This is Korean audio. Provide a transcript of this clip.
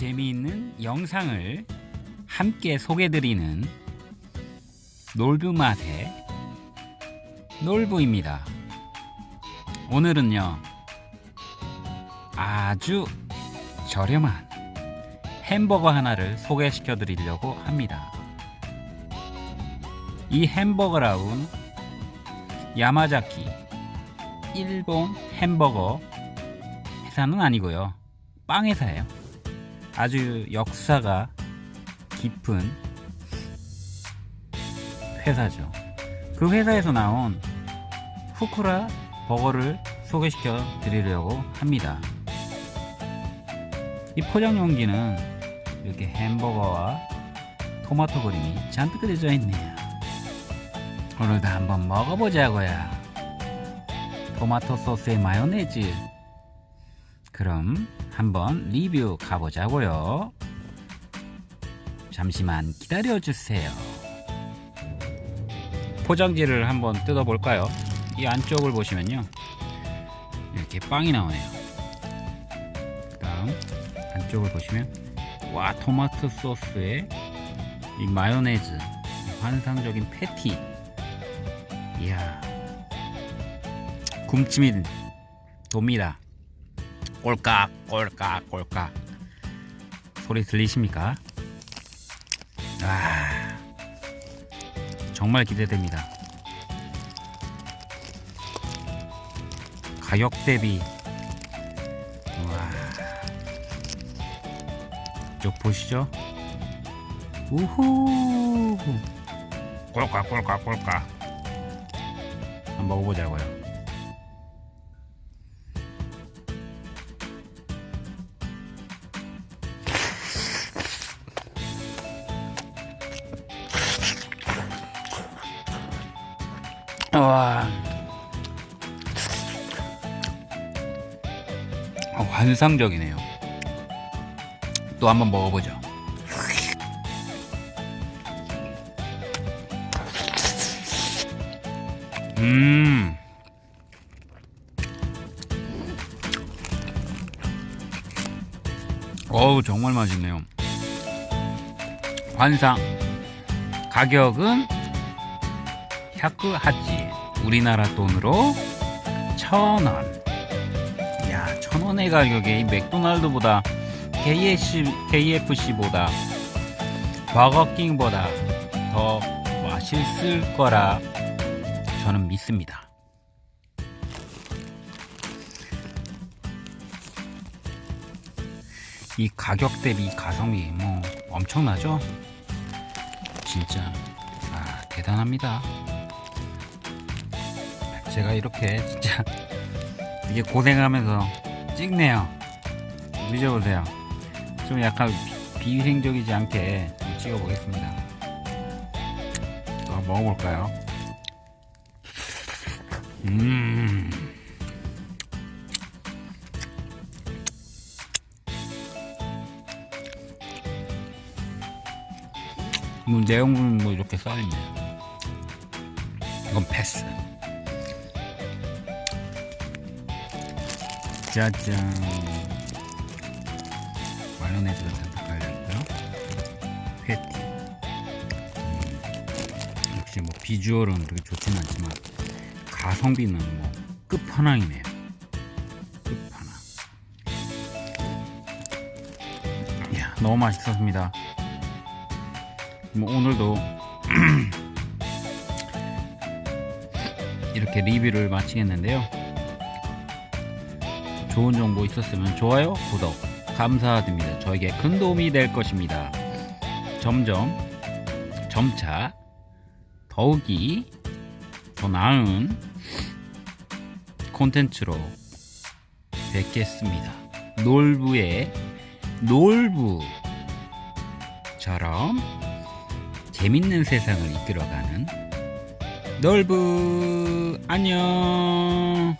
재미있는 영상을 함께 소개드리는 놀부맛의 놀부입니다. 오늘은요 아주 저렴한 햄버거 하나를 소개시켜 드리려고 합니다. 이 햄버거라운 야마자키 일본 햄버거 회사는 아니고요. 빵 회사예요. 아주 역사가 깊은 회사죠. 그 회사에서 나온 후쿠라 버거를 소개시켜 드리려고 합니다. 이 포장 용기는 이렇게 햄버거와 토마토 그림이 잔뜩 그려져 있네요. 오늘도 한번 먹어보자고요. 토마토 소스에 마요네즈. 그럼 한번 리뷰 가보자고요. 잠시만 기다려주세요. 포장지를 한번 뜯어볼까요? 이 안쪽을 보시면요. 이렇게 빵이 나오네요. 그 다음 안쪽을 보시면 와 토마토 소스에 이 마요네즈 환상적인 패티 이야 굶침이 돕니다 꼴깍 꼴깍 꼴깍. 소리 들리십니까? 아 정말 기대됩니다. 가격 대비. 와. 쪽 보시죠. 우후. 꼴깍 꼴깍 꼴깍. 한번 먹어보자고요 와 어, 환상적이네요 또 한번 먹어보죠 음. 어우 정말 맛있네요. 환상. 가격은 샤크하치 우리나라 돈으로 천 원. 야, 천 원의 가격에 이 맥도날드보다 KFC, KFC보다 버거킹보다 더 맛있을 거라 저는 믿습니다. 이 가격 대비 가성비 뭐 엄청나죠? 진짜 아 대단합니다. 제가 이렇게 진짜 이게 고생하면서 찍네요. 믿어보세요. 좀 약간 비위생적이지 않게 좀 찍어 보겠습니다. 또 한번 먹어볼까요? 음. 뭐 내용물은 뭐 이렇게 써있네. 이건 패스. 짜잔. 마요네즈가 잔뜩 깔려있고요. 패티. 음, 역시 뭐 비주얼은 그렇게 좋진 않지만 가성비는 뭐 끝판왕이네요. 끝판왕. 이야, 너무 맛있었습니다. 뭐 오늘도 이렇게 리뷰를 마치겠는데요. 좋은 정보 있었으면 좋아요, 구독 감사드립니다. 저에게 큰 도움이 될 것입니다. 점점 점차 더욱이 더 나은 콘텐츠로 뵙겠습니다. 놀부의 놀부처럼 재밌는 세상을 이끌어가는 놀부 안녕